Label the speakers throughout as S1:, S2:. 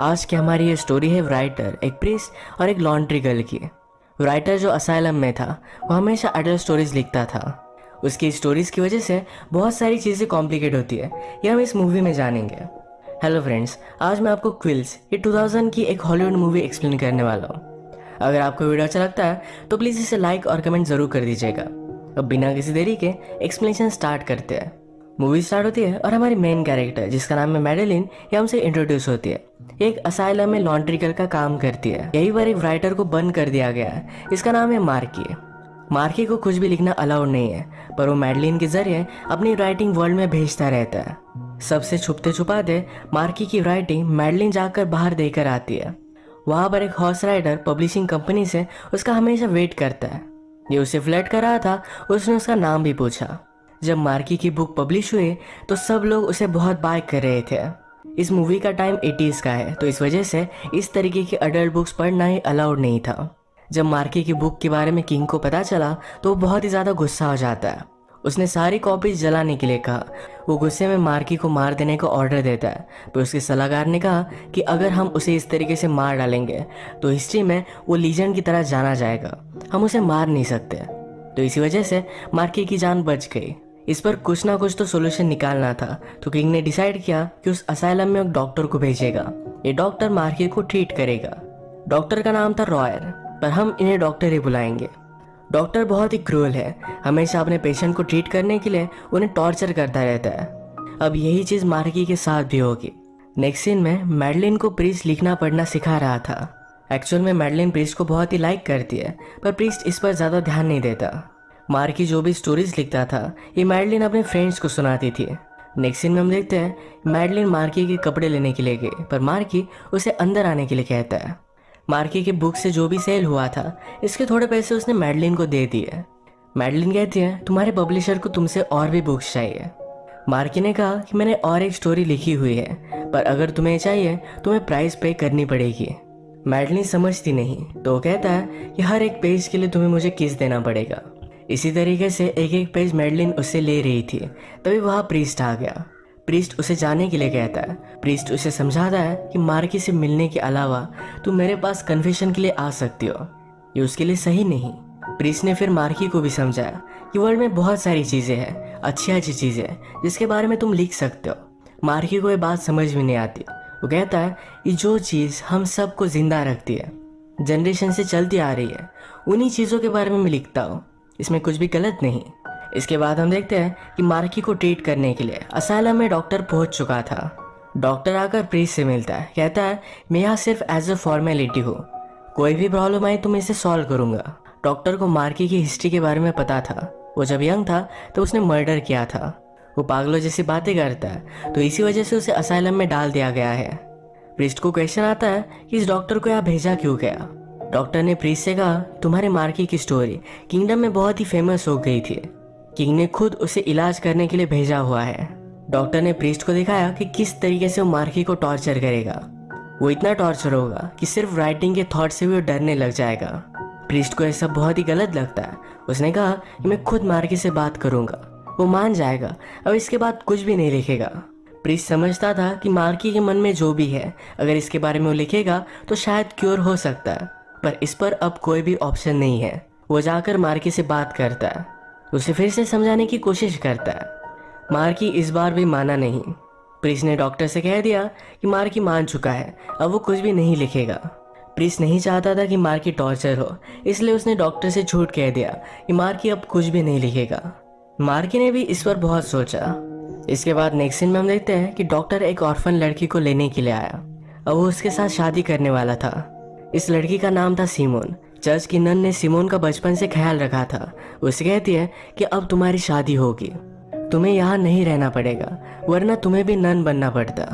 S1: आज की हमारी ये स्टोरी है राइटर एक प्रिस और एक लॉन्ड्री गर्ल की। राइटर जो असाइलम में था, वो हमेशा अडल्ट स्टोरीज लिखता था। उसकी स्टोरीज की वजह से बहुत सारी चीज़ें कॉम्प्लिकेट होती है, ये हम इस मूवी में जानेंगे। हेलो फ्रेंड्स आज मैं आपको क्विल्स ये 2000 की एक हॉलीवुड मूवी एक्सप्लेन करने वाला हूँ। अगर आपको वीडियो अच्छा लगता है तो प्लीज़ इसे लाइक और कमेंट ज़रूर कर दीजिएगा। अब बिना किसी देरी के एक्सप्लेनेशन स्टार्ट करते हैं। मूवी स्टार्ट होती है और हमारी मेन कैरेक्टर जिसका नाम है मेडेलिन, ये हमसे इंट्रोड्यूस होती है। एक असाइलम में लॉन्ड्री गर्ल का काम करती है। यही पर एक राइटर को बंद कर दिया गया है। इसका नाम है मार्की। मार्की को कुछ भी लिखना अलाउड नहीं है, पर वो मेडलिन के ज़रिए अपनी राइटिंग वर्ल्ड में भेजता रहता है। सबसे छुपते छुपाते मार्की की राइटिंग मेडलिन जाकर बाहर देकर आती है। वहाँ पर एक हॉर्स राइडर पब्लिशिंग कंपनी से उसका हमेशा वेट करता है। ये उसे फ्लैट कर रहा था, उसने उसका नाम भी पूछा। जब मार्की की बुक पब्लिश हुई तो सब लोग उसे बहुत बाय कर रहे थे। इस मूवी का टाइम एटीज़ का है तो इस वजह से इस तरीके की अडल्ट बुक्स पढ़ना ही अलाउड नहीं था। जब मार्की की बुक के बारे में किंग को पता चला तो वो बहुत ही ज़्यादा गुस्सा हो जाता है। उसने सारी कॉपीज जलाने के लिए कहा। वो गुस्से में मार्की को मार देने का ऑर्डर देता है। पर उसके सलाहकार ने कहा कि अगर हम उसे इस तरीके से मार डालेंगे तो हिस्ट्री में वो लीजेंड की तरह जाना जाएगा। हम उसे मार नहीं सकते। तो इसी वजह से मार्की की जान बच गई। इस पर कुछ ना कुछ तो सोल्यूशन निकालना था। तो किंग ने डिसाइड किया कि उस असाइलम में एक डॉक्टर को भेजेगा। ये डॉक्टर मार्की को ट्रीट करेगा। डॉक्टर का नाम था रॉयर पर हम इन्हें डॉक्टर ही बुलाएँगे। डॉक्टर बहुत ही क्रूअल है। हमेशा अपने पेशेंट को ट्रीट करने के लिए उन्हें टॉर्चर करता रहता है। अब यही चीज़ मार्की के साथ भी होगी। नेक्स्ट सीन में मैडलिन को प्रीस्ट लिखना पढ़ना सिखा रहा था। एक्चुअल में मैडलिन प्रीस्ट को बहुत ही लाइक करती है, पर प्रीस्ट इस पर ज़्यादा ध्यान नहीं देता। मार्की जो भी स्टोरीज लिखता था, ये मैडलिन अपने फ्रेंड्स को सुनाती थी। नेक्स्ट सीन में हम देखते हैं, मैडलिन मार्की के कपड़े लेने के लिए गए, पर मार्की उसे अंदर आने के लिए कहता है। मार्की के बुक से जो भी सेल हुआ था, इसके थोड़े पैसे उसने मैडलिन को दे दिए। मैडलिन कहती है, तुम्हारे पब्लिशर को तुमसे और भी बुक्स चाहिए। मार्की ने कहा कि, मैंने और एक स्टोरी लिखी हुई है, पर अगर तुम्हें चाहिए, तुम्हें प्राइस पे करनी पड़ेगी। मैडलिन समझती नहीं तो कहता है कि, हर एक पेज के लिए तुम्हें मुझे किस देना पड़ेगा? इसी तरीके से एक एक पेज मेडलिन उससे ले रही थी। तभी वहाँ प्रीस्ट आ गया। प्रीस्ट उसे जाने के लिए कहता है। प्रीस्ट उसे समझाता है कि मार्की से मिलने के अलावा तू मेरे पास कन्फेशन के लिए आ सकती हो। ये उसके लिए सही नहीं। प्रीस्ट ने फिर मार्की को भी समझाया कि वर्ल्ड में बहुत सारी चीज़ें हैं, अच्छी अच्छी चीज़ें जिसके बारे में तुम लिख सकते हो। मार्की को ये बात समझ में नहीं आती। वो कहता है कि जो चीज़ हम सबको ज़िंदा रखती है जनरेशन से चलती आ रही है, उन्हीं चीज़ों के बारे में मैं लिखता हूँ। इसमें कुछ भी गलत नहीं। इसके बाद हम देखते हैं कि मार्की को ट्रीट करने के लिए असाइलम में डॉक्टर पहुँच चुका था। डॉक्टर आकर प्रीस से मिलता है। कहता है, मैं यहाँ सिर्फ़ एज अ फॉर्मेलिटी हूँ। कोई भी प्रॉब्लम आई तो मैं इसे सॉल्व करूँगा। डॉक्टर को मार्की की हिस्ट्री के बारे में पता था। वो जब यंग था तो उसने मर्डर किया था। वो पागलों जैसी बातें करता है। तो इसी वजह से उसे असाइलम में डाल दिया गया है। प्रिस्ट को क्वेश्चन आता है कि इस डॉक्टर को यहाँ भेजा क्यों गया? डॉक्टर ने प्रीस से कहा, तुम्हारे मार्की की स्टोरी किंगडम में बहुत ही फ़ेमस हो गई थी। किंग ने खुद उसे इलाज करने के लिए भेजा हुआ है। डॉक्टर ने प्रीस्ट को दिखाया कि किस तरीके से वो मार्की को टॉर्चर करेगा। वो इतना टॉर्चर होगा कि सिर्फ़ राइटिंग के थॉट से भी वो डरने लग जाएगा। प्रीस्ट को ऐसा बहुत ही गलत लगता है। उसने कहा कि मैं खुद मार्की से बात करूँगा। वो मान जाएगा, अब इसके बाद कुछ भी नहीं लिखेगा। प्रीस्ट समझता था कि मार्की के मन में जो भी है, अगर इसके बारे में वो लिखेगा तो शायद क्योर हो सकता है। पर इस पर अब कोई भी ऑप्शन नहीं है। वो जाकर मार्की से बात करता है। उसे फिर से समझाने की कोशिश करता है। मार्की इस बार भी माना नहीं। प्रिस ने डॉक्टर से कह दिया कि मार्की मान चुका है, अब वो कुछ भी नहीं लिखेगा। प्रिस नहीं चाहता था कि मार्की टॉर्चर हो, इसलिए उसने डॉक्टर से झूठ कह दिया कि मार्की अब कुछ भी नहीं लिखेगा। मार्की ने भी इस पर बहुत सोचा। इसके बाद नेक्स्ट सीन में हम देखते हैं कि डॉक्टर एक ऑर्फन लड़की को लेने के लिए आया। अब वो उसके साथ शादी करने वाला था। इस लड़की का नाम था सीमोन। चर्च की नन ने सिमोन का बचपन से ख्याल रखा था। उसे कहती है कि अब तुम्हारी शादी होगी। तुम्हें यहाँ नहीं रहना पड़ेगा, वरना तुम्हें भी नन बनना पड़ता।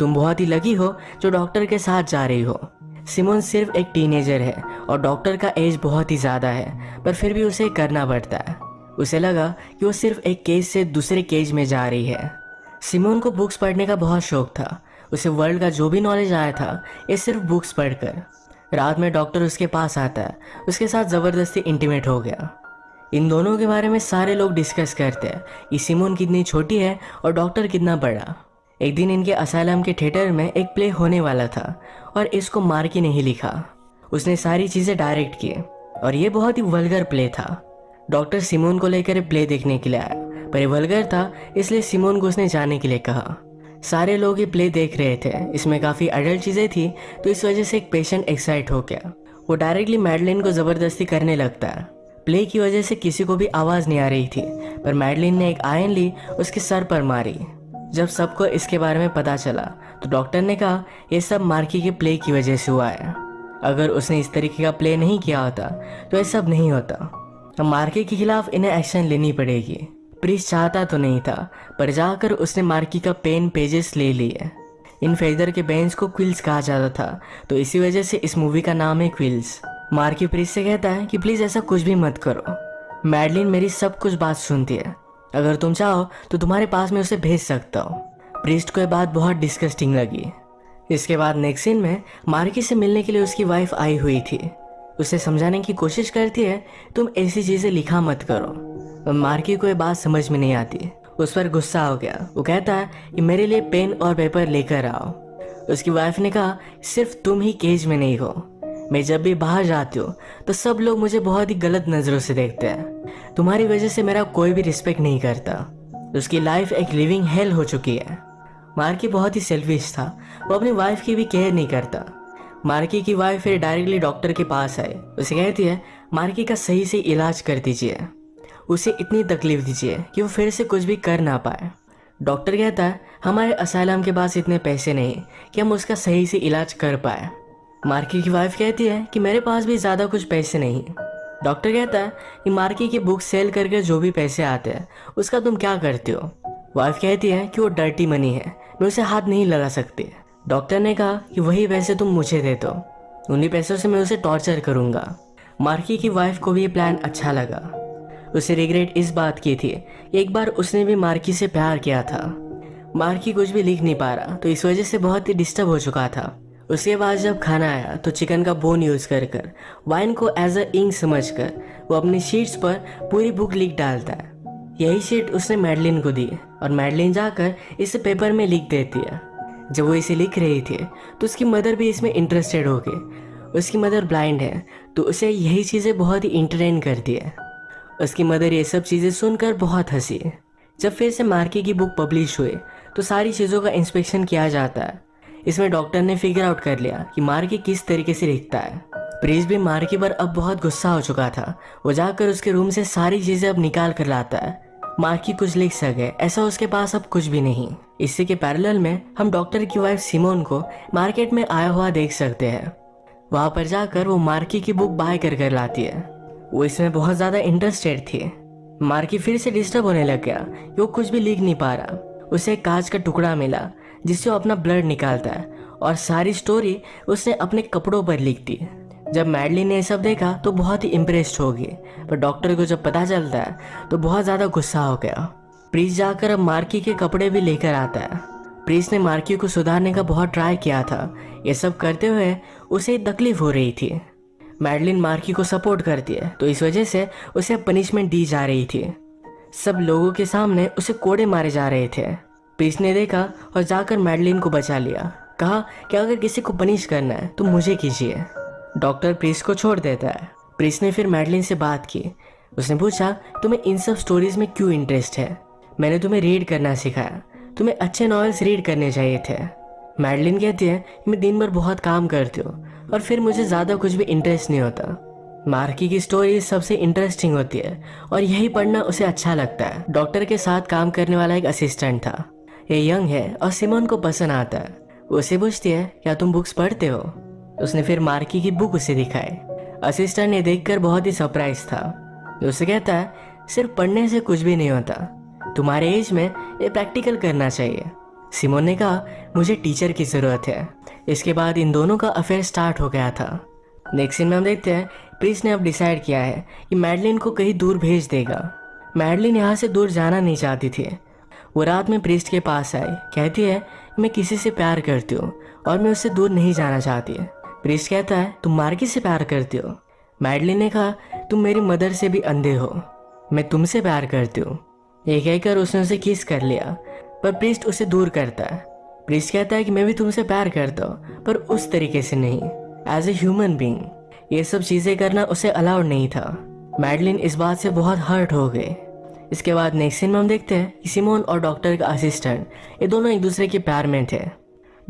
S1: तुम बहुत ही लगी हो जो डॉक्टर के साथ जा रही हो। सिमोन सिर्फ़ एक टीनेजर है और डॉक्टर का एज बहुत ही ज़्यादा है, पर फिर भी उसे करना पड़ता है। उसे लगा कि वो सिर्फ़ एक केज से दूसरे केज में जा रही है। सिमोन को बुक्स पढ़ने का बहुत शौक था। उसे वर्ल्ड का जो भी नॉलेज आया था, ये सिर्फ़ बुक्स पढ़कर। रात में डॉक्टर उसके पास आता है। उसके साथ ज़बरदस्ती इंटीमेट हो गया। इन दोनों के बारे में सारे लोग डिस्कस करते हैं। कि सिमोन कितनी छोटी है और डॉक्टर कितना बड़ा। एक दिन इनके असालम के थिएटर में एक प्ले होने वाला था और इसको मार्की ने ही लिखा। उसने सारी चीज़ें डायरेक्ट की और ये बहुत ही वल्गर प्ले था। डॉक्टर सिमोन को लेकर प्ले देखने के लिए आया। पर ये वल्गर था, इसलिए सिमोन को उसने जाने के लिए कहा। सारे लोग ये प्ले देख रहे थे। इसमें काफ़ी अडल्ट चीज़ें थी तो इस वजह से एक पेशेंट एक्साइट हो गया। वो डायरेक्टली मैडलिन को ज़बरदस्ती करने लगता। है प्ले की वजह से किसी को भी आवाज़ नहीं आ रही थी, पर मैडलिन ने एक आयन ली, उसके सर पर मारी। जब सबको इसके बारे में पता चला तो डॉक्टर ने कहा, ये सब मार्की के प्ले की वजह से हुआ है। अगर उसने इस तरीके का प्ले नहीं किया होता तो ये सब नहीं होता। अब मार्की के खिलाफ इन्हें एक्शन लेनी पड़ेगी। प्रीस चाहता तो नहीं था, पर जाकर उसने मार्की का पेन पेजेस ले लिए। इन फेदर के बेंच को क्विल्स कहा जाता था तो इसी वजह से इस मूवी का नाम है क्विल्स। मार्की प्रीस से कहता है कि प्लीज़ ऐसा कुछ भी मत करो। मैडलिन मेरी सब कुछ बात सुनती है। अगर तुम चाहो तो तुम्हारे पास में उसे भेज सकता हूँ। प्रिस्ट को यह बात बहुत डिस्कस्टिंग लगी। इसके बाद नेक्स्ट सीन में मार्की से मिलने के लिए उसकी वाइफ आई हुई थी। उसे समझाने की कोशिश करती है, तुम ऐसी चीज़ें लिखा मत करो। मार्की को ये बात समझ में नहीं आती। उस पर गुस्सा हो गया। वो कहता है कि मेरे लिए पेन और पेपर लेकर आओ। उसकी वाइफ ने कहा, सिर्फ़ तुम ही केज में नहीं हो। मैं जब भी बाहर जाती हूँ तो सब लोग मुझे बहुत ही गलत नज़रों से देखते हैं। तुम्हारी वजह से मेरा कोई भी रिस्पेक्ट नहीं करता। उसकी लाइफ एक लिविंग हेल हो चुकी है। मार्की बहुत ही सेल्फिश था। वो अपनी वाइफ की भी केयर नहीं करता। मार्की की वाइफ फिर डायरेक्टली डॉक्टर के पास आए उसे कहती है, मार्की का सही से इलाज कर दीजिए। उसे इतनी तकलीफ़ दीजिए कि वो फिर से कुछ भी कर ना पाए। डॉक्टर कहता है हमारे असालम के पास इतने पैसे नहीं कि हम उसका सही से इलाज कर पाए। मार्की की वाइफ कहती है कि, मेरे पास भी ज़्यादा कुछ पैसे नहीं। डॉक्टर कहता है कि मार्की की बुक सेल करके जो भी पैसे आते हैं, उसका तुम क्या करते हो? वाइफ कहती है कि, वो डर्टी मनी है, मैं उसे हाथ नहीं लगा सकती। डॉक्टर ने कहा कि, वही पैसे तुम मुझे दे दो उन्हीं पैसों से मैं उसे टॉर्चर करूँगा। मार्की की वाइफ को भी ये प्लान अच्छा लगा। उसे रिग्रेट इस बात की थी। एक बार उसने भी मार्की से प्यार किया था। मार्की कुछ भी लिख नहीं पा रहा तो इस वजह से बहुत ही डिस्टर्ब हो चुका था। उसके बाद जब खाना आया तो चिकन का बोन यूज़ कर कर वाइन को एज अ इंक समझ कर वो अपनी शीट्स पर पूरी बुक लिख डालता है। यही शीट उसने मैडलिन को दी, और मैडलिन जाकर इसे पेपर में लिख देती है। जब वो इसे लिख रही थी तो उसकी मदर भी इसमें इंटरेस्टेड हो गई। उसकी मदर ब्लाइंड है तो उसे यही चीज़ें बहुत ही इंटरटेन करती है। उसकी मदर ये सब चीज़ें सुनकर बहुत हँसी। जब फिर से मार्के की बुक पब्लिश हुई तो सारी चीज़ों का इंस्पेक्शन किया जाता है। इसमें डॉक्टर ने फिगर आउट कर लिया कि मार्के किस तरीके से लिखता है। प्रीस भी मार्की पर अब बहुत गुस्सा हो चुका था। वो जाकर उसके रूम से सारी चीज़ें अब निकाल कर लाता है। मार्की कुछ लिख सके, ऐसा उसके पास अब कुछ भी नहीं। इसी के पैरेलल में हम डॉक्टर की वाइफ सिमोन को मार्केट में आया हुआ देख सकते हैं। वहाँ पर जाकर वो मार्की की बुक बाय कर कर लाती है। वो इसमें बहुत ज़्यादा इंटरेस्टेड थी। मार्की फिर से डिस्टर्ब होने लग गया। वो कुछ भी लिख नहीं पा रहा। उसे एक कांच का टुकड़ा मिला, जिससे वो अपना ब्लड निकालता है। और सारी स्टोरी उसने अपने कपड़ों पर लिख दी। जब मैडली ने ये सब देखा तो बहुत ही इम्प्रेस्ड हो गई पर डॉक्टर को जब पता चलता है तो बहुत ज़्यादा गुस्सा हो गया। प्रीस जाकर अब मार्की के कपड़े भी लेकर आता है। प्रीस ने मार्की को सुधारने का बहुत ट्राई किया था। ये सब करते हुए उसे तकलीफ़ हो रही थी। मैडलिन मार्की को सपोर्ट करती है तो इस वजह से उसे पनिशमेंट दी जा रही थी। सब लोगों के सामने उसे कोड़े मारे जा रहे थे। प्रीस ने देखा और जाकर मैडलिन को बचा लिया। कहा कि अगर किसी को पनिश करना है तो मुझे कीजिए। डॉक्टर प्रीस को छोड़ देता है। प्रीस ने फिर मैडलिन से बात की। उसने पूछा, तुम्हें इन सब स्टोरीज में क्यों इंटरेस्ट है? मैंने तुम्हें रीड करना सिखाया। तुम्हें अच्छे नॉवेल्स रीड करने चाहिए थे मैडलिन कहती है, मैं दिन भर बहुत काम करती हूँ। और फिर मुझे ज़्यादा कुछ भी इंटरेस्ट नहीं होता। मार्की की स्टोरी सबसे इंटरेस्टिंग होती है, और यही पढ़ना उसे अच्छा लगता है। डॉक्टर के साथ काम करने वाला एक असिस्टेंट था। ये यंग है, और सिमोन को पसंद आता है। उसे पूछती है, क्या तुम बुक्स पढ़ते हो? उसने फिर मार्की की बुक उसे दिखाई। असिस्टेंट ने देखकर बहुत ही सरप्राइज़ था। उसे कहता है, सिर्फ़ पढ़ने से कुछ भी नहीं होता। तुम्हारे एज में ये प्रैक्टिकल करना चाहिए। सिमोन ने कहा, मुझे टीचर की ज़रूरत है। इसके बाद इन दोनों का अफेयर स्टार्ट हो गया था। नेक्स्ट सीन में हम देखते हैं प्रीस ने अब डिसाइड किया है कि मैडलिन को कहीं दूर भेज देगा। मैडलिन यहाँ से दूर जाना नहीं चाहती थी। वो रात में प्रिस्ट के पास आई। कहती है, मैं किसी से प्यार करती हूँ और मैं उससे दूर नहीं जाना चाहती। प्रिस्ट कहता है, तुम मार्की से प्यार करती हो? मैडलिन ने कहा, तुम मेरी मदर से भी अंधे हो। मैं तुमसे प्यार करती हूँ। ये कहकर उसने उसे किस कर लिया, पर प्रिस्ट उसे दूर करता है। प्रिस्ट कहता है कि मैं भी तुमसे प्यार करता हूँ, पर उस तरीके से नहीं। एज ए ह्यूमन बींग ये सब चीज़ें करना उसे अलाउड नहीं था। मैडलिन इस बात से बहुत हर्ट हो गए। इसके बाद नेक्स्ट सीन में हम देखते हैं कि सिमोन और डॉक्टर का असिस्टेंट ये दोनों एक दूसरे के प्यार में थे।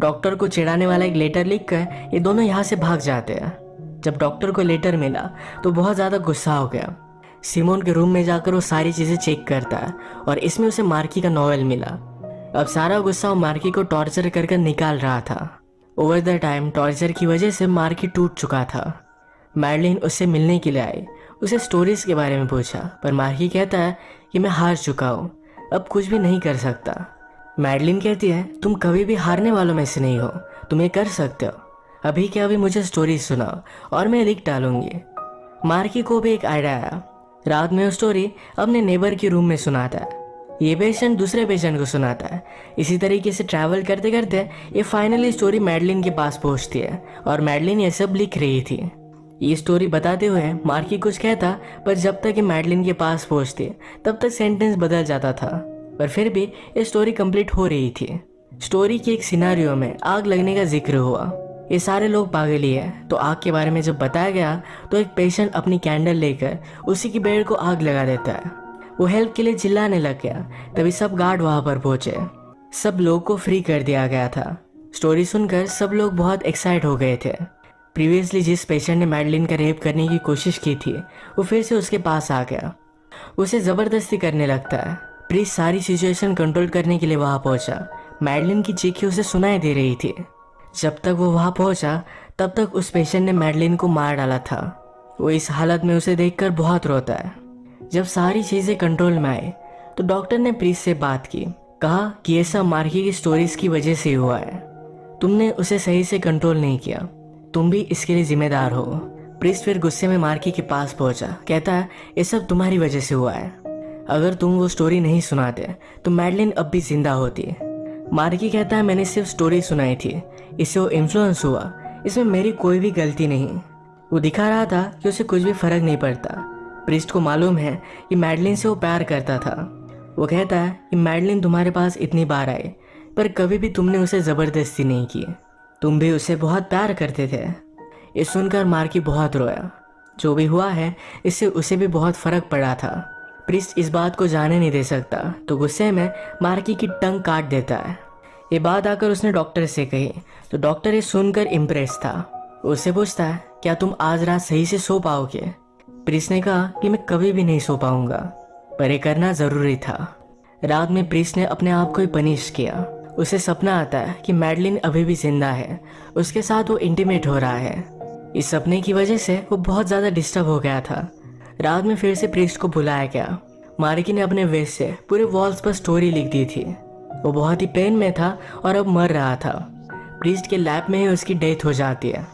S1: डॉक्टर को चिढ़ाने वाला एक लेटर लिख कर ये दोनों यहाँ से भाग जाते हैं। जब डॉक्टर को लेटर मिला तो बहुत ज़्यादा गुस्सा हो गया। सिमोन के रूम में जाकर वो सारी चीज़ें चेक करता है और इसमें उसे मार्की का नॉवल मिला। अब सारा गुस्सा मार्की को टॉर्चर कर कर निकाल रहा था। ओवर द टाइम टॉर्चर की वजह से मार्की टूट चुका था। मैडलिन उससे मिलने के लिए आई उसे स्टोरीज के बारे में पूछा, पर मार्की कहता है कि मैं हार चुका हूँ। अब कुछ भी नहीं कर सकता। मैडलिन कहती है, तुम कभी भी हारने वालों में से नहीं हो। तुम ये कर सकते हो। अभी क्या अभी मुझे स्टोरी सुनाओ, और मैं लिख डालूँगी। मार्की को भी एक आइडिया आया। रात में वो स्टोरी अपने नेबर के रूम में सुनाता है। ये पेशेंट दूसरे पेशेंट को सुनाता है। इसी तरीके से ट्रैवल करते करते ये फाइनली स्टोरी मैडलिन के पास पहुँचती है और मैडलिन ये सब लिख रही थी। ये स्टोरी बताते हुए मार्की कुछ कहता, पर जब तक ये मैडलिन के पास पहुँचती, तब तक सेंटेंस बदल जाता था। पर फिर भी ये स्टोरी कंप्लीट हो रही थी। स्टोरी के एक सिनारियो में आग लगने का ज़िक्र हुआ। ये सारे लोग पागल ही है। तो आग के बारे में जब बताया गया तो एक पेशेंट अपनी कैंडल लेकर उसी की बेड को आग लगा देता है। वो हेल्प के लिए चिल्लाने लग गया। तभी सब गार्ड वहाँ पर पहुँचे। सब लोग को फ्री कर दिया गया था। स्टोरी सुनकर सब लोग बहुत एक्साइट हो गए थे। प्रीवियसली जिस पेशेंट ने मैडलिन का रेप करने की कोशिश की थी, वो फिर से उसके पास आ गया। उसे ज़बरदस्ती करने लगता है। प्रीस सारी सिचुएशन कंट्रोल करने के लिए वहाँ पहुँचा। मैडलिन की चीखी उसे सुनाई दे रही थी। जब तक वो वहाँ पहुँचा, तब तक उस पेशेंट ने मैडलिन को मार डाला था। वो इस हालत में उसे देखकर बहुत रोता है। जब सारी चीज़ें कंट्रोल में आए तो डॉक्टर ने प्रीस से बात की, कहा कि ये सब मार्की की स्टोरीज की वजह से हुआ है। तुमने उसे सही से कंट्रोल नहीं किया। तुम भी इसके लिए जिम्मेदार हो। प्रिस्ट फिर गुस्से में मार्की के पास पहुँचा, कहता है ये सब तुम्हारी वजह से हुआ है। अगर तुम वो स्टोरी नहीं सुनाते तो मैडलिन अब भी ज़िंदा होती। मार्की कहता है मैंने सिर्फ़ स्टोरी सुनाई थी। इससे वो इन्फ्लुएंस हुआ। इसमें मेरी कोई भी गलती नहीं। वो दिखा रहा था कि उसे कुछ भी फ़र्क नहीं पड़ता। प्रिस्ट को मालूम है कि मैडलिन से वो प्यार करता था। वो कहता है कि मैडलिन तुम्हारे पास इतनी बार आए, पर कभी भी तुमने उसे ज़बरदस्ती नहीं की। तुम भी उसे बहुत प्यार करते थे। ये सुनकर मार्की बहुत रोया। जो भी हुआ है, इससे उसे भी बहुत फ़र्क पड़ा था। प्रिस्ट इस बात को जाने नहीं दे सकता तो गुस्से में मार्की की टंग काट देता है। ये बात आकर उसने डॉक्टर से कही। तो डॉक्टर ये सुनकर इम्प्रेस था। उससे पूछता है, क्या तुम आज रात सही से सो पाओगे? प्रिस ने कहा कि मैं कभी भी नहीं सो पाऊँगा, पर यह करना ज़रूरी था। रात में प्रिस ने अपने आप को ही पनिश किया। उसे सपना आता है कि मैडलिन अभी भी ज़िंदा है। उसके साथ वो इंटीमेट हो रहा है। इस सपने की वजह से वो बहुत ज़्यादा डिस्टर्ब हो गया था। रात में फिर से प्रिस्ट को बुलाया गया। मार्की ने अपने वेस्ट से पूरे वॉल्स पर स्टोरी लिख दी थी। वो बहुत ही पेन में था और अब मर रहा था। प्रिस्ट के लैब में ही उसकी डेथ हो जाती है।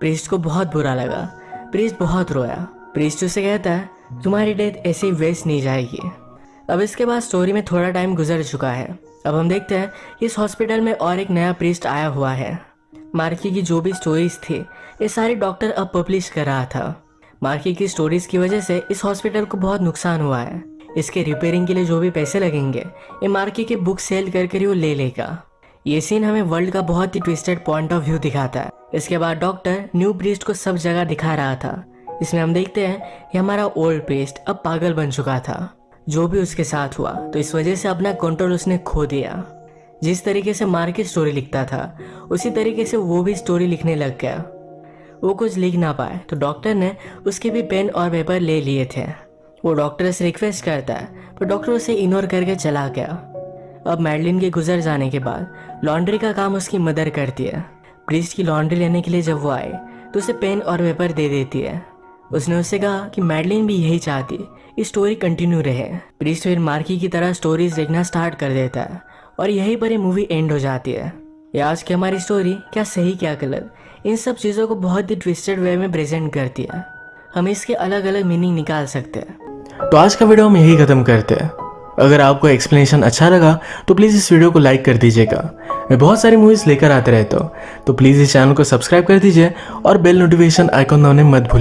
S1: प्रिस्ट को बहुत बुरा लगा। प्रिस्ट बहुत रोया। प्रीस्ट से कहता है, तुम्हारी डेथ ऐसे ही वेस्ट नहीं जाएगी. अब इसके बाद स्टोरी में थोड़ा टाइम गुजर चुका है। अब हम देखते हैं, इस हॉस्पिटल में और एक नया प्रीस्ट आया हुआ है। मार्की की जो भी स्टोरीज थी, ये सारी डॉक्टर अब पब्लिश कर रहा था। मार्की की स्टोरीज की वजह से इस हॉस्पिटल को बहुत नुकसान हुआ है। इसके रिपेयरिंग के लिए जो भी पैसे लगेंगे, ये मार्की की बुक सेल करके ही वो ले लेगा। ये सीन हमें वर्ल्ड का बहुत ही ट्विस्टेड पॉइंट ऑफ़ व्यू दिखाता है। इसके बाद डॉक्टर न्यू प्रीस्ट को सब जगह दिखा रहा था। इसमें हम देखते हैं कि हमारा ओल्ड पेस्ट अब पागल बन चुका था। जो भी उसके साथ हुआ तो इस वजह से अपना कंट्रोल उसने खो दिया। जिस तरीके से मार के स्टोरी लिखता था, उसी तरीके से वो भी स्टोरी लिखने लग गया। वो कुछ लिख ना पाए तो डॉक्टर ने उसके भी पेन और पेपर ले लिए थे। वो डॉक्टर से रिक्वेस्ट करता है पर डॉक्टर उसे इग्नोर करके चला गया। अब मैडलिन के गुजर जाने के बाद लॉन्ड्री का काम उसकी मदर करती है। प्रिस्ट की लॉन्ड्री लेने के लिए जब वो आए तो उसे पेन और पेपर दे देती है। उसने उससे कहा कि मैडलिन भी यही चाहती ये स्टोरी कंटिन्यू रहे। प्रीस्ट फिर मार्की की तरह स्टोरीज देखना स्टार्ट कर देता है और यहीं पर ये मूवी एंड हो जाती है। ये आज की हमारी स्टोरी क्या सही, क्या गलत, इन सब चीज़ों को बहुत ही ट्विस्टेड वे में प्रेजेंट करती है। हम इसके अलग अलग मीनिंग निकाल सकते हैं।
S2: तो आज का वीडियो हम यही ख़त्म करते हैं। अगर आपको एक्सप्लेनेशन अच्छा लगा तो प्लीज़ इस वीडियो को लाइक कर दीजिएगा। मैं बहुत सारी मूवीज़ लेकर आते रहता हूँ तो प्लीज़ इस चैनल को सब्सक्राइब कर दीजिए और बेल नोटिफिकेशन आइकॉन दबाने मत भूलिए।